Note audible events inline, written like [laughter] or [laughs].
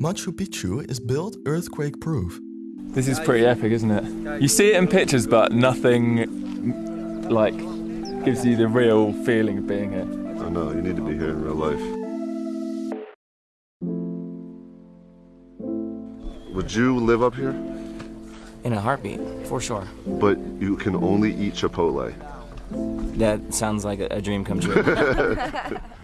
Machu Picchu is built earthquake-proof. This is pretty epic, isn't it? You see it in pictures, but nothing like gives you the real feeling of being here. Oh know. you need to be here in real life. Would you live up here? In a heartbeat, for sure. But you can only eat Chipotle. That sounds like a dream come true. [laughs] [laughs]